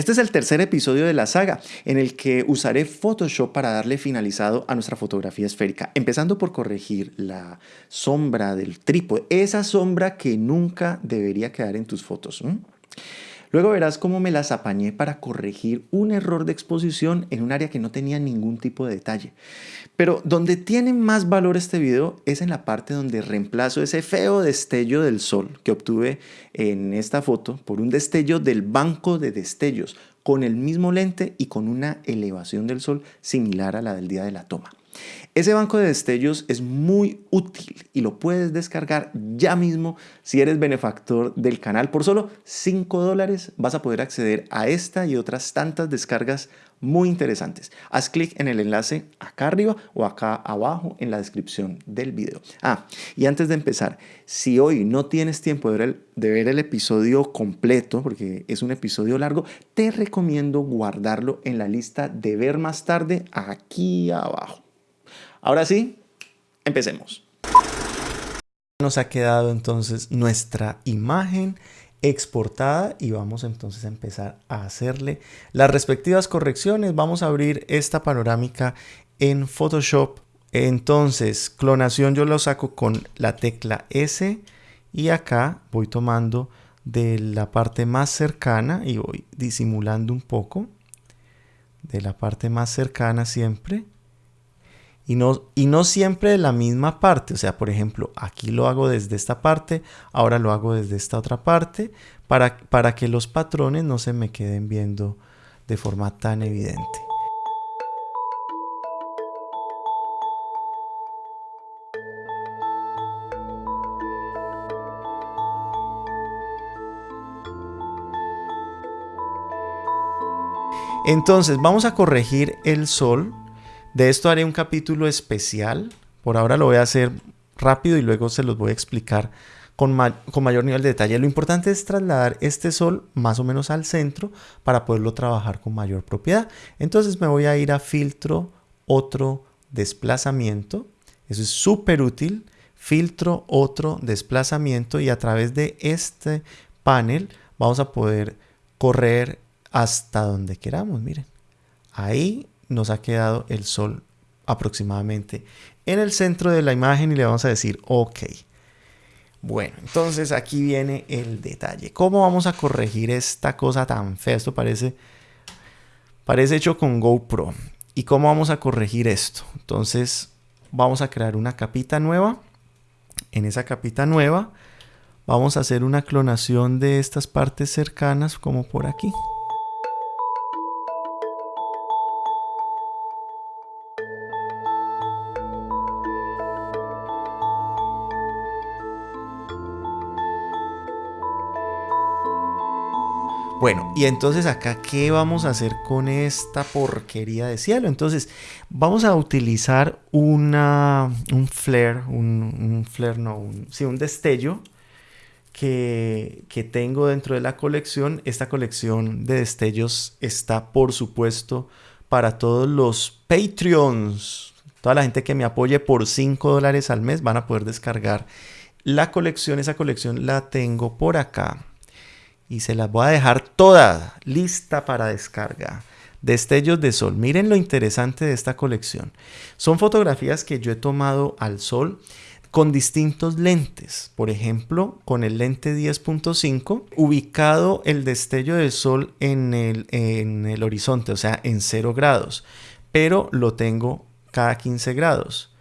Este es el tercer episodio de la saga en el que usaré Photoshop para darle finalizado a nuestra fotografía esférica, empezando por corregir la sombra del trípode, esa sombra que nunca debería quedar en tus fotos. Luego verás cómo me las apañé para corregir un error de exposición en un área que no tenía ningún tipo de detalle. Pero donde tiene más valor este video es en la parte donde reemplazo ese feo destello del sol que obtuve en esta foto por un destello del banco de destellos con el mismo lente y con una elevación del sol similar a la del día de la toma. Ese banco de destellos es muy útil y lo puedes descargar ya mismo si eres benefactor del canal. Por solo 5 dólares vas a poder acceder a esta y otras tantas descargas muy interesantes. Haz clic en el enlace acá arriba o acá abajo en la descripción del video. Ah, y antes de empezar, si hoy no tienes tiempo de ver, el, de ver el episodio completo, porque es un episodio largo, te recomiendo guardarlo en la lista de ver más tarde aquí abajo. Ahora sí, empecemos. Nos ha quedado entonces nuestra imagen exportada y vamos entonces a empezar a hacerle las respectivas correcciones. Vamos a abrir esta panorámica en Photoshop. Entonces, clonación yo lo saco con la tecla S y acá voy tomando de la parte más cercana y voy disimulando un poco de la parte más cercana siempre y no, y no siempre de la misma parte. O sea, por ejemplo, aquí lo hago desde esta parte, ahora lo hago desde esta otra parte, para, para que los patrones no se me queden viendo de forma tan evidente. Entonces vamos a corregir el sol de esto haré un capítulo especial. Por ahora lo voy a hacer rápido y luego se los voy a explicar con, con, mayor nivel de detalle. Lo importante es trasladar este sol más o menos al centro para poderlo trabajar con mayor propiedad. Entonces me voy a ir a filtro, otro desplazamiento. Eso es súper útil. Filtro, otro desplazamiento y a través de este panel vamos a poder correr hasta donde queramos. Miren, ahí nos ha quedado el sol aproximadamente en el centro de la imagen y le vamos a decir OK. Bueno, entonces aquí viene el detalle. ¿Cómo vamos a corregir esta cosa tan fea? Esto parece, parece hecho con GoPro. ¿Y cómo vamos a corregir esto? Entonces vamos a crear una capita nueva. En esa capita nueva vamos a hacer una clonación de estas partes cercanas como por aquí. Bueno, y entonces acá, ¿qué vamos a hacer con esta porquería de cielo? Entonces, vamos a utilizar una, un flare, un, flare, no, un, sí, un destello que, que tengo dentro de la colección. Esta colección de destellos está, por supuesto, para todos los Patreons. Toda la gente que me apoye por 5 dólares al mes van a poder descargar la colección. Esa colección la tengo por acá y se las voy a dejar toda lista para descarga. Destellos de sol. Miren lo interesante de esta colección. Son fotografías que yo he tomado al sol con distintos lentes. Por ejemplo, con el lente 10.5, ubicado el destello del sol en el, en el horizonte, o sea, en 0 grados. Pero lo tengo cada 15 grados.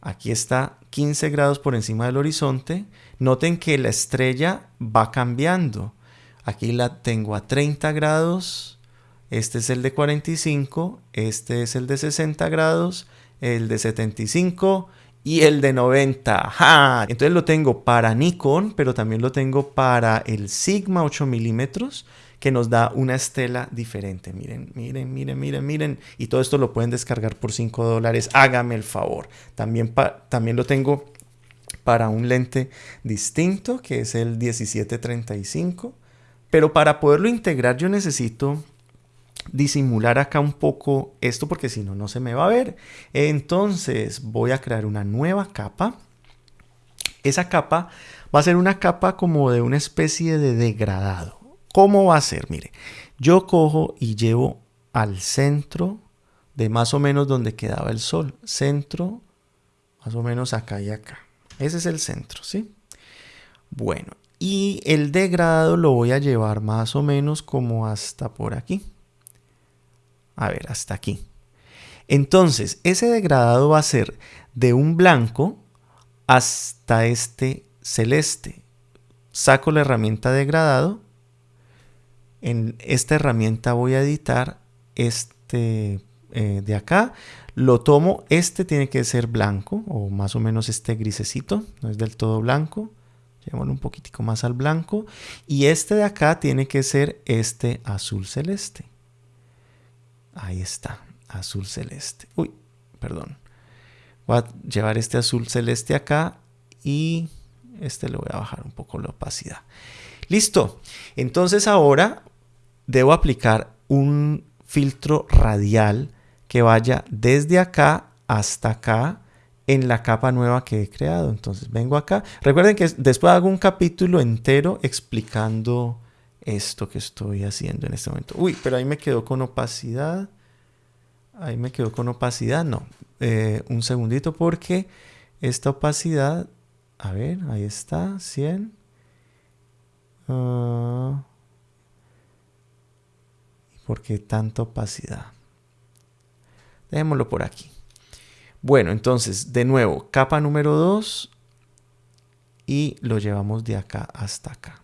Aquí está 15 grados por encima del horizonte. Noten que la estrella va cambiando. Aquí la tengo a 30 grados. Este es el de 45. Este es el de 60 grados. El de 75 y el de 90. Entonces lo tengo para Nikon, pero también lo tengo para el Sigma 8 milímetros que nos da una estela diferente. Miren, miren, miren, miren, miren. Y todo esto lo pueden descargar por 5 dólares. Hágame el favor. También, también lo tengo para un lente distinto, que es el 1735. Pero para poderlo integrar yo necesito disimular acá un poco esto porque si no, no se me va a ver. Entonces voy a crear una nueva capa. Esa capa va a ser una capa como de una especie de degradado. ¿Cómo va a ser? Mire, yo cojo y llevo al centro de más o menos donde quedaba el sol. Centro, más o menos acá y acá. Ese es el centro, ¿sí? Bueno, y el degradado lo voy a llevar más o menos como hasta por aquí. A ver, hasta aquí. Entonces, ese degradado va a ser de un blanco hasta este celeste. Saco la herramienta degradado. En esta herramienta voy a editar este eh, de acá. Lo tomo, este tiene que ser blanco o más o menos este grisecito, no es del todo blanco. Llevémoslo un poquitico más al blanco. Y este de acá tiene que ser este azul celeste. Ahí está, azul celeste. Uy, perdón. Voy a llevar este azul celeste acá y este le voy a bajar un poco la opacidad. Listo. Entonces ahora debo aplicar un filtro radial que vaya desde acá hasta acá en la capa nueva que he creado. Entonces vengo acá. Recuerden que después hago un capítulo entero explicando esto que estoy haciendo en este momento. Uy, pero ahí me quedó con opacidad. Ahí me quedó con opacidad. No, eh, un segundito porque esta opacidad, a ver, ahí está, 100. Ah, ¿Por qué tanta opacidad? Dejémoslo por aquí. Bueno, entonces, de nuevo, capa número 2 y lo llevamos de acá hasta acá.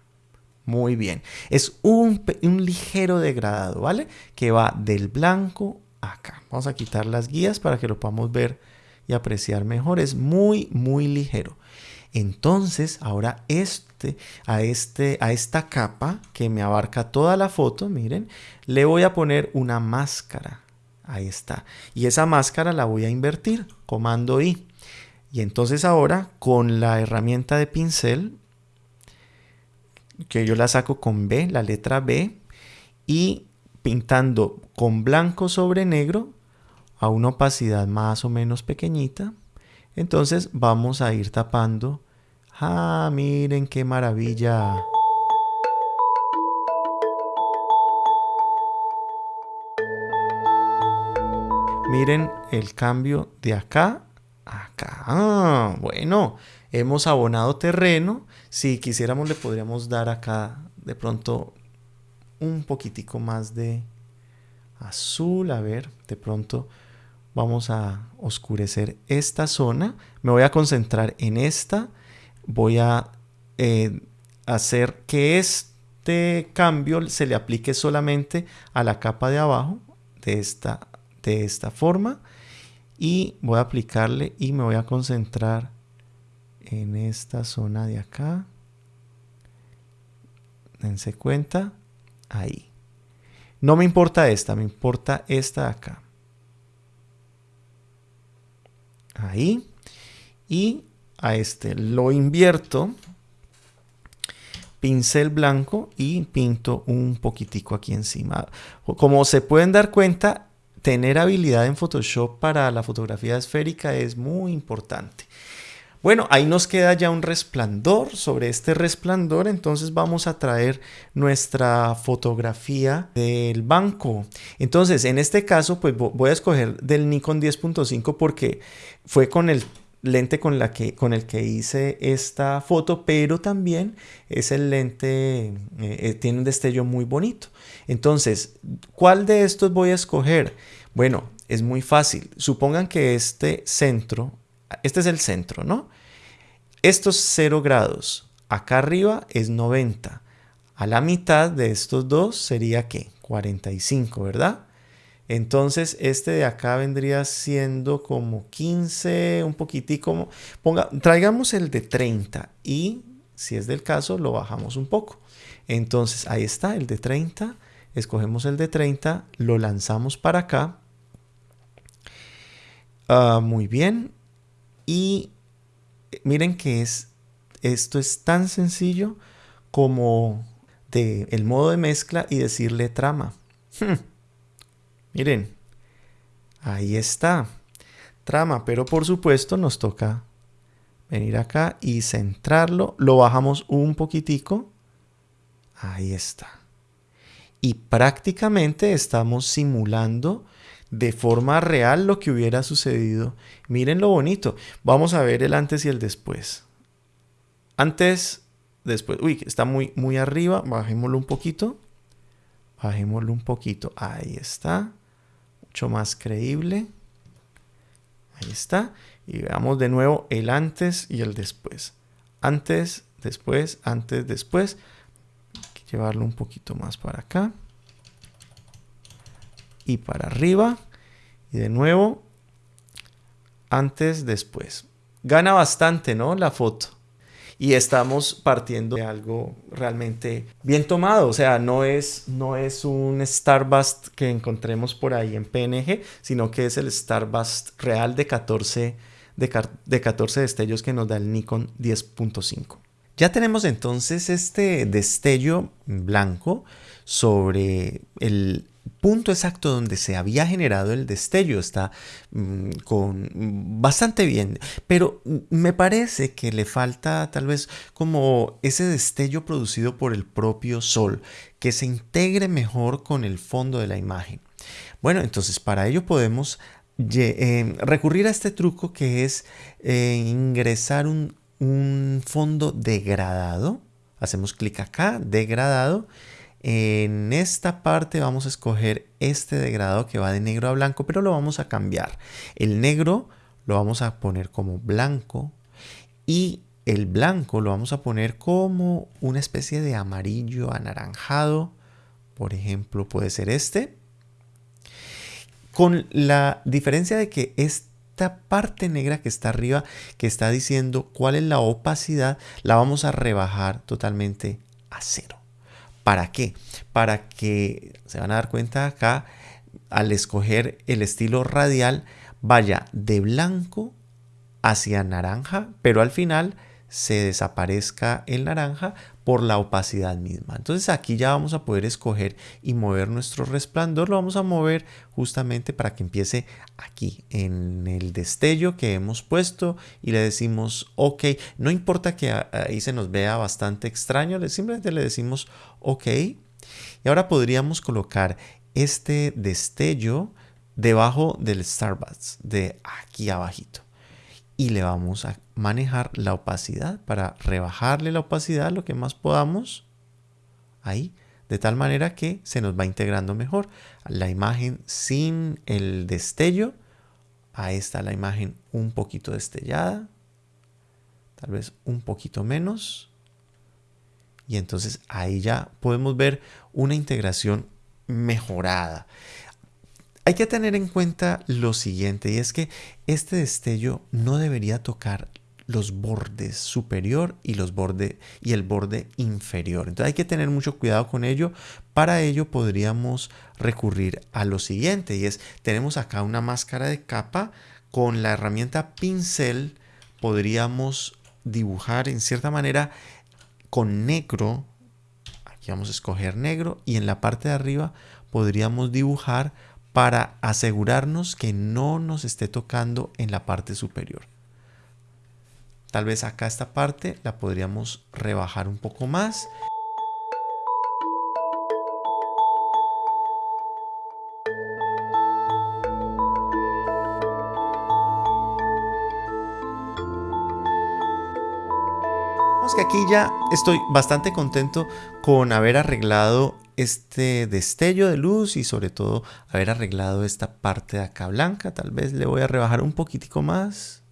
Muy bien. Es un, un, ligero degradado, ¿vale? Que va del blanco acá. Vamos a quitar las guías para que lo podamos ver y apreciar mejor. Es muy, muy ligero. Entonces, ahora este, a, este, a esta capa que me abarca toda la foto, miren, le voy a poner una máscara. Ahí está. Y esa máscara la voy a invertir, comando I. Y entonces ahora con la herramienta de pincel, que yo la saco con B, la letra B, y pintando con blanco sobre negro a una opacidad más o menos pequeñita. Entonces vamos a ir tapando. ¡Ah, miren qué maravilla! Miren el cambio de acá a acá. Ah, bueno, hemos abonado terreno. Si quisiéramos le podríamos dar acá de pronto un poquitico más de azul. A ver, de pronto vamos a oscurecer esta zona. Me voy a concentrar en esta. Voy a eh, hacer que este cambio se le aplique solamente a la capa de abajo de esta, de esta forma. Y voy a aplicarle y me voy a concentrar en esta zona de acá. Dense cuenta. Ahí. No me importa esta, me importa esta de acá. ahí y a este lo invierto pincel blanco y pinto un poquitico aquí encima como se pueden dar cuenta tener habilidad en Photoshop para la fotografía esférica es muy importante bueno, ahí nos queda ya un resplandor. Sobre este resplandor, entonces vamos a traer nuestra fotografía del banco. Entonces, en este caso, pues voy a escoger del Nikon 10.5 porque fue con el lente con, la que, con el que hice esta foto, pero también es el lente, eh, eh, tiene un destello muy bonito. Entonces, ¿cuál de estos voy a escoger? Bueno, es muy fácil. Supongan que este centro, este es el centro, ¿no? Estos 0 grados acá arriba es 90. A la mitad de estos dos sería ¿qué? 45, ¿verdad? Entonces este de acá vendría siendo como 15, un poquitico. Ponga, traigamos el de 30 y si es del caso lo bajamos un poco. Entonces ahí está el de 30. Escogemos el de 30, lo lanzamos para acá. Ah, muy bien. Y miren que es, esto es tan sencillo como de el modo de mezcla y decirle trama. Hmm. Miren, ahí está. Trama, pero por supuesto nos toca venir acá y centrarlo. Lo bajamos un poquitico. Ahí está. y prácticamente estamos simulando de forma real lo que hubiera sucedido. Miren lo bonito. Vamos a ver el antes y el después. Antes, después. Uy, está muy, muy arriba. Bajémoslo un poquito. Bajémoslo un poquito. Ahí está. Mucho más creíble. Ahí está. Y veamos de nuevo el antes y el después. Antes, después, antes, después. Llevarlo un poquito más para acá. Y para arriba. Y de nuevo, antes, después. Gana bastante, ¿no? La foto y estamos partiendo de algo realmente bien tomado. O sea, no es, no es un Starbust que encontremos por ahí en PNG, sino que es el Starbust real de 14, de, de 14 destellos que nos da el Nikon 10.5. Ya tenemos entonces este destello blanco sobre el punto exacto donde se había generado el destello está mm, con bastante bien, pero me parece que le falta tal vez como ese destello producido por el propio sol, que se integre mejor con el fondo de la imagen. Bueno, entonces para ello podemos eh, recurrir a este truco que es eh, ingresar un, un fondo degradado. Hacemos clic acá, degradado en esta parte vamos a escoger este degradado que va de negro a blanco, pero lo vamos a cambiar. El negro lo vamos a poner como blanco y el blanco lo vamos a poner como una especie de amarillo anaranjado. Por ejemplo, puede ser este. Con la diferencia de que esta parte negra que está arriba, que está diciendo cuál es la opacidad, la vamos a rebajar totalmente a cero. ¿Para qué? Para que se van a dar cuenta acá, al escoger el estilo radial, vaya de blanco hacia naranja, pero al final se desaparezca el naranja por la opacidad misma. Entonces aquí ya vamos a poder escoger y mover nuestro resplandor. Lo vamos a mover justamente para que empiece aquí en el destello que hemos puesto y le decimos OK. No importa que ahí se nos vea bastante extraño, simplemente le decimos OK. Y ahora podríamos colocar este destello debajo del Starbucks de aquí abajito y le vamos a manejar la opacidad. Para rebajarle la opacidad lo que más podamos ahí de tal manera que se nos va integrando mejor. La imagen sin el destello ahí está la imagen un poquito destellada tal vez un poquito menos. Y entonces ahí ya podemos ver una integración mejorada hay que tener en cuenta lo siguiente y es que este destello no debería tocar los bordes superior y los bordes y el borde inferior. Entonces hay que tener mucho cuidado con ello. Para ello podríamos recurrir a lo siguiente y es tenemos acá una máscara de capa con la herramienta pincel podríamos dibujar en cierta manera con negro. Aquí vamos a escoger negro y en la parte de arriba podríamos dibujar para asegurarnos que no nos esté tocando en la parte superior. Tal vez acá esta parte la podríamos rebajar un poco más. que aquí ya estoy bastante contento con haber arreglado este destello de luz y sobre todo haber arreglado esta parte de acá blanca. Tal vez le voy a rebajar un poquitico más.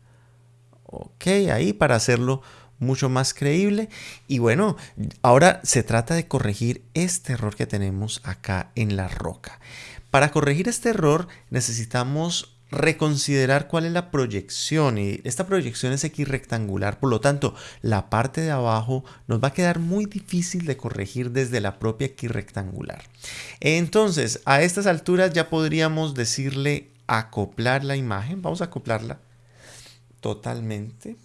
Ok, ahí para hacerlo mucho más creíble. Y bueno, ahora se trata de corregir este error que tenemos acá en la roca. Para corregir este error necesitamos reconsiderar cuál es la proyección y esta proyección es rectangular por lo tanto la parte de abajo nos va a quedar muy difícil de corregir desde la propia rectangular entonces a estas alturas ya podríamos decirle acoplar la imagen vamos a acoplarla totalmente.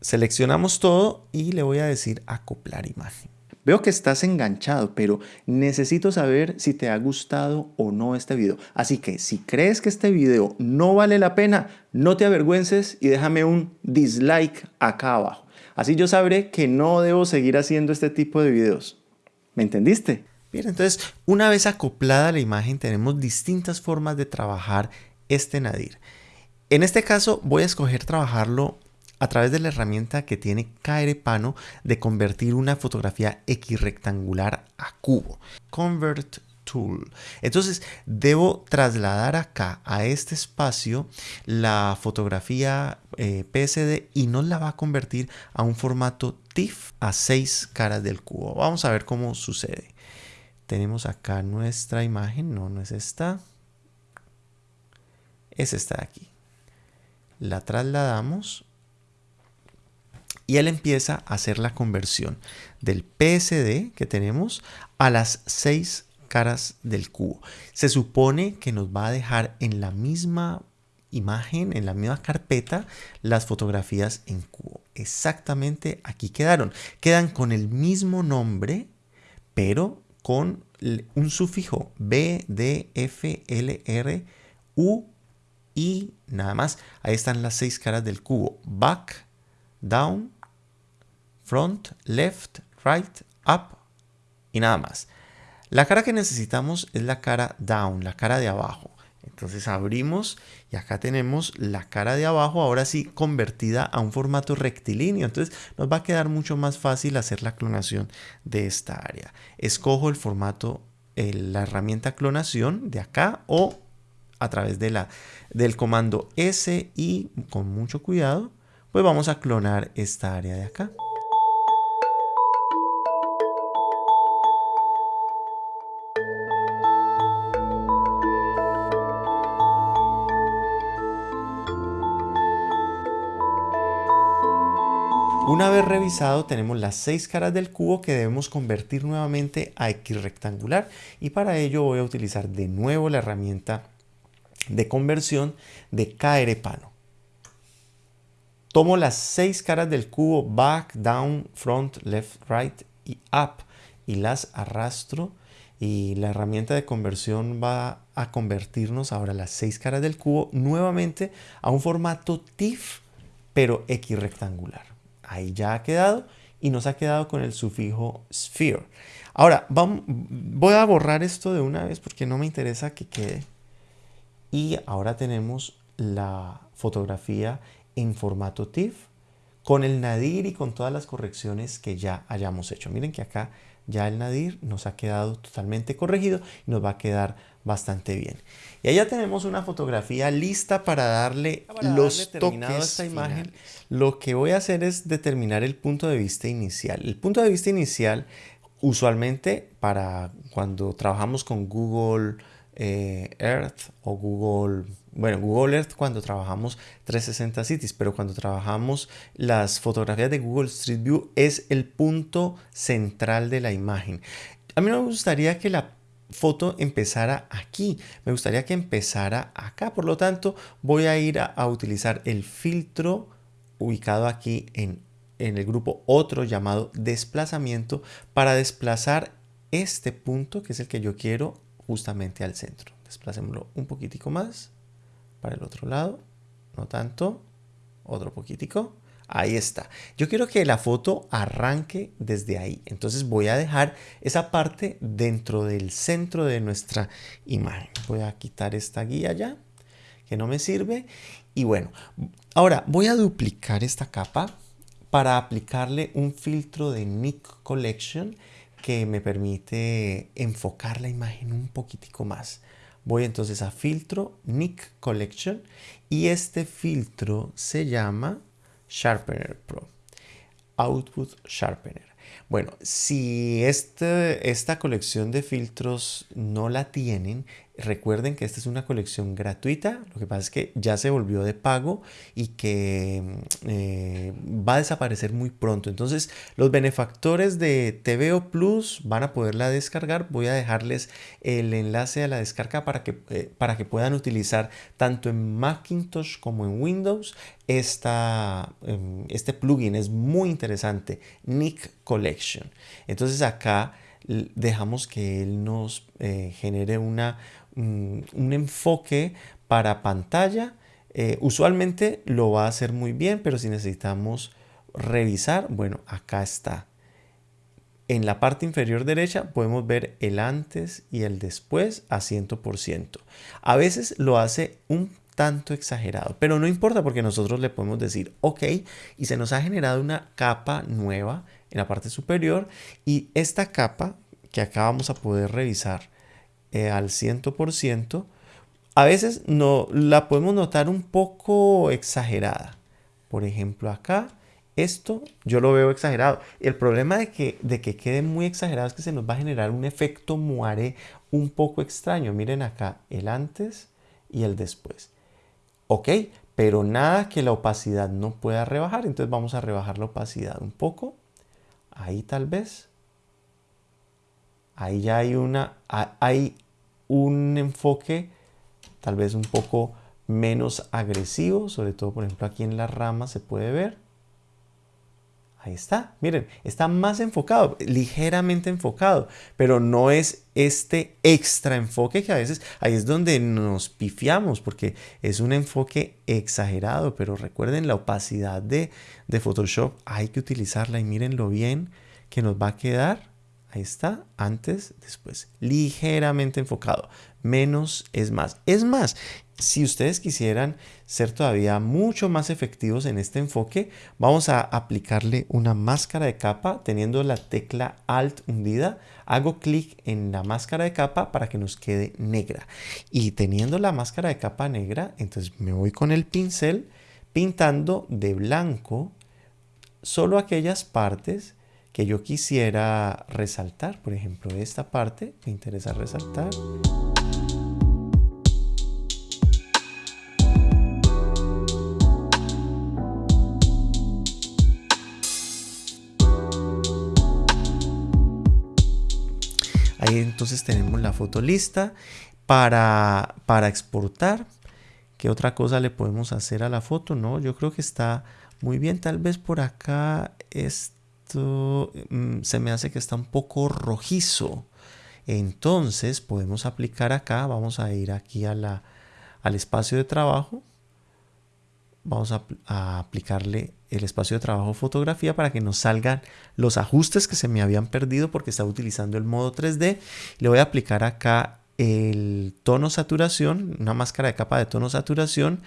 Seleccionamos todo y le voy a decir acoplar imagen Veo que estás enganchado, pero necesito saber si te ha gustado o no este video. Así que si crees que este video no vale la pena, no te avergüences y déjame un dislike acá abajo. Así yo sabré que no debo seguir haciendo este tipo de videos. ¿Me entendiste? Bien, entonces una vez acoplada la imagen tenemos distintas formas de trabajar este nadir. En este caso voy a escoger trabajarlo a través de la herramienta que tiene Pano de convertir una fotografía X rectangular a cubo. Convert Tool. Entonces debo trasladar acá a este espacio la fotografía eh, PSD y nos la va a convertir a un formato TIFF a seis caras del cubo. Vamos a ver cómo sucede. Tenemos acá nuestra imagen, no, no es esta. Es esta de aquí. La trasladamos y él empieza a hacer la conversión del PSD que tenemos a las seis caras del cubo. Se supone que nos va a dejar en la misma imagen, en la misma carpeta, las fotografías en cubo. Exactamente aquí quedaron. Quedan con el mismo nombre, pero con un sufijo B, D, F, L, R, U y nada más. Ahí están las seis caras del cubo. Back, down, front, left, right, up y nada más. La cara que necesitamos es la cara down, la cara de abajo. Entonces abrimos y acá tenemos la cara de abajo, ahora sí convertida a un formato rectilíneo. Entonces nos va a quedar mucho más fácil hacer la clonación de esta área. Escojo el formato, la herramienta clonación de acá o a través de la, del comando S y con mucho cuidado, pues vamos a clonar esta área de acá. Revisado tenemos las seis caras del cubo que debemos convertir nuevamente a X rectangular y para ello voy a utilizar de nuevo la herramienta de conversión de Pano. Tomo las seis caras del cubo back, down, front, left, right y up y las arrastro. Y la herramienta de conversión va a convertirnos ahora las seis caras del cubo nuevamente a un formato TIFF pero X rectangular ahí ya ha quedado y nos ha quedado con el sufijo sphere. Ahora, voy a borrar esto de una vez porque no me interesa que quede. Y ahora tenemos la fotografía en formato TIFF con el nadir y con todas las correcciones que ya hayamos hecho. Miren que acá ya el nadir nos ha quedado totalmente corregido y nos va a quedar bastante bien. Y allá tenemos una fotografía lista para darle los toques a esta imagen. Lo que voy a hacer es determinar el punto de vista inicial. El punto de vista inicial, usualmente para cuando trabajamos con Google eh, Earth o Google, bueno, Google Earth cuando trabajamos 360 Cities, pero cuando trabajamos las fotografías de Google Street View es el punto central de la imagen. A mí me gustaría que la foto empezara aquí. Me gustaría que empezara acá. Por lo tanto, voy a ir a, utilizar el filtro ubicado aquí en, en el grupo otro llamado desplazamiento para desplazar este punto que es el que yo quiero justamente al centro. Desplacémoslo un poquitico más para el otro lado. No tanto. Otro poquitico. Ahí está. Yo quiero que la foto arranque desde ahí. Entonces voy a dejar esa parte dentro del centro de nuestra imagen. Voy a quitar esta guía ya, que no me sirve. Y bueno, ahora voy a duplicar esta capa para aplicarle un filtro de Nick Collection que me permite enfocar la imagen un poquitico más. Voy entonces a filtro Nick Collection y este filtro se llama Sharpener Pro. Output Sharpener. Bueno, si este, esta colección de filtros no la tienen, recuerden que esta es una colección gratuita. Lo que pasa es que ya se volvió de pago y que eh, va a desaparecer muy pronto. Entonces, los benefactores de TVO Plus van a poderla descargar. Voy a dejarles el enlace a la descarga para que, eh, para que puedan utilizar tanto en Macintosh como en Windows esta, em, este plugin. Es muy interesante. Nick Collection. Entonces acá dejamos que él nos eh, genere una, un, enfoque para pantalla. Eh, usualmente lo va a hacer muy bien, pero si necesitamos revisar, bueno, acá está. en la parte inferior derecha podemos ver el antes y el después a 100%. A veces lo hace un tanto exagerado, pero no importa porque nosotros le podemos decir ok y se nos ha generado una capa nueva en la parte superior y esta capa que acá vamos a poder revisar eh, al 100%, a veces no, la podemos notar un poco exagerada. Por ejemplo acá esto yo lo veo exagerado. El problema de que, de que quede muy exagerado es que se nos va a generar un efecto moiré un poco extraño. Miren acá el antes y el después. Ok, pero nada que la opacidad no pueda rebajar. Entonces vamos a rebajar la opacidad un poco. Ahí tal vez. Ahí ya hay, una, un enfoque tal vez un poco menos agresivo. Sobre todo, por ejemplo, aquí en la rama se puede ver. Ahí está, miren, está más enfocado, ligeramente enfocado, pero no es este extra enfoque que a veces ahí es donde nos pifiamos porque es un enfoque exagerado, pero recuerden la opacidad de, de Photoshop, hay que utilizarla y mírenlo bien que nos va a quedar. Ahí está, antes, después, ligeramente enfocado. Menos es más. Es más, si ustedes quisieran ser todavía mucho más efectivos en este enfoque, vamos a aplicarle una máscara de capa teniendo la tecla Alt hundida. Hago clic en la máscara de capa para que nos quede negra. Y teniendo la máscara de capa negra, entonces me voy con el pincel pintando de blanco solo aquellas partes que yo quisiera resaltar. Por ejemplo, esta parte me interesa resaltar. Ahí entonces tenemos la foto lista para, para exportar. ¿Qué otra cosa le podemos hacer a la foto? No, yo creo que está muy bien. Tal vez por acá esto mm, se me hace que está un poco rojizo. Entonces podemos aplicar acá. Vamos a ir aquí a la, al espacio de trabajo vamos a, aplicarle el espacio de trabajo fotografía para que nos salgan los ajustes que se me habían perdido porque estaba utilizando el modo 3D. Le voy a aplicar acá el tono saturación, una máscara de capa de tono saturación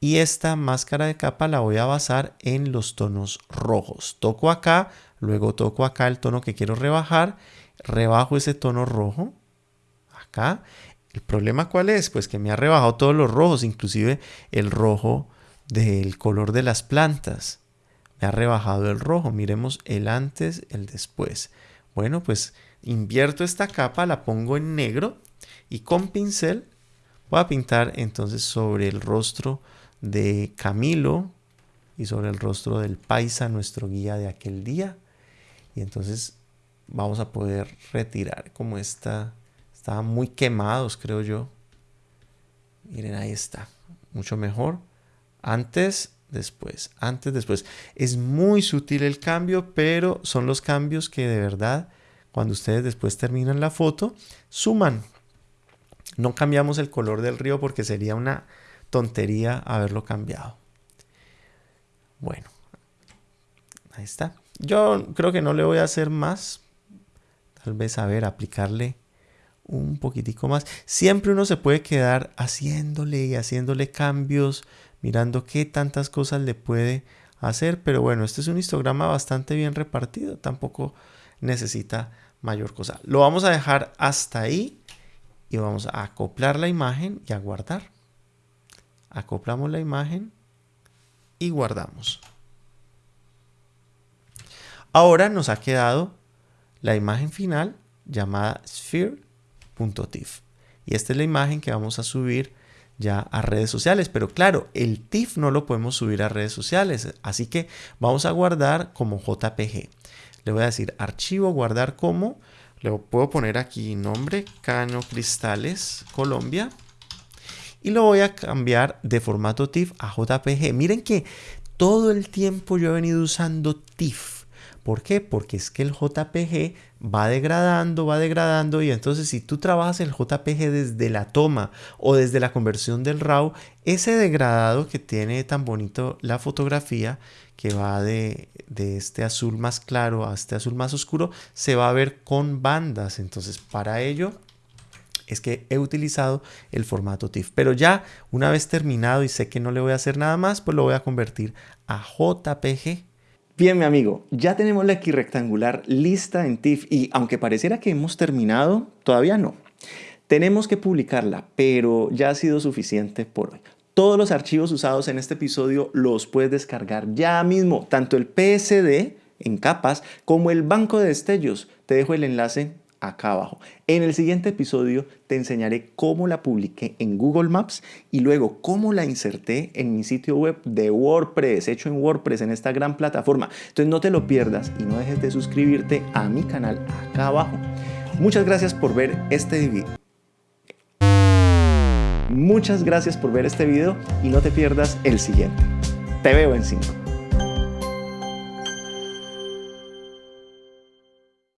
y esta máscara de capa la voy a basar en los tonos rojos. Toco acá, luego toco acá el tono que quiero rebajar, rebajo ese tono rojo acá. ¿El problema cuál es? Pues que me ha rebajado todos los rojos, inclusive el rojo del color de las plantas. Me ha rebajado el rojo. Miremos el antes, el después. Bueno, pues invierto esta capa, la pongo en negro y con pincel voy a pintar entonces sobre el rostro de Camilo y sobre el rostro del paisa, nuestro guía de aquel día. Y entonces vamos a poder retirar como esta, estaban muy quemados creo yo. Miren, ahí está, mucho mejor. Antes, después, antes, después. Es muy sutil el cambio, pero son los cambios que de verdad, cuando ustedes después terminan la foto, suman. No cambiamos el color del río porque sería una tontería haberlo cambiado. Bueno, ahí está. Yo creo que no le voy a hacer más. Tal vez, a ver, aplicarle un poquitico más. Siempre uno se puede quedar haciéndole y haciéndole cambios mirando qué tantas cosas le puede hacer. Pero bueno, este es un histograma bastante bien repartido, tampoco necesita mayor cosa. Lo vamos a dejar hasta ahí y vamos a acoplar la imagen y a guardar. Acoplamos la imagen y guardamos. Ahora nos ha quedado la imagen final llamada sphere.tif. Y esta es la imagen que vamos a subir ya a redes sociales. Pero claro, el TIFF no lo podemos subir a redes sociales. Así que vamos a guardar como JPG. Le voy a decir archivo, guardar como. Le puedo poner aquí nombre, Cano Cristales, Colombia. Y lo voy a cambiar de formato TIFF a JPG. Miren que todo el tiempo yo he venido usando TIFF ¿Por qué? Porque es que el JPG va degradando, va degradando y entonces si tú trabajas el JPG desde la toma o desde la conversión del RAW, ese degradado que tiene tan bonito la fotografía que va de, de, este azul más claro a este azul más oscuro, se va a ver con bandas. Entonces para ello es que he utilizado el formato TIFF. Pero ya una vez terminado y sé que no le voy a hacer nada más, pues lo voy a convertir a JPG Bien, mi amigo, ya tenemos la X rectangular lista en TIFF y aunque pareciera que hemos terminado, todavía no. Tenemos que publicarla, pero ya ha sido suficiente por hoy. Todos los archivos usados en este episodio los puedes descargar ya mismo, tanto el PSD en capas como el banco de destellos. Te dejo el enlace acá abajo. En el siguiente episodio te enseñaré cómo la publiqué en Google Maps y luego cómo la inserté en mi sitio web de WordPress, hecho en WordPress en esta gran plataforma. Entonces no te lo pierdas y no dejes de suscribirte a mi canal acá abajo. Muchas gracias por ver este video. Muchas gracias por ver este video y no te pierdas el siguiente. Te veo en 5.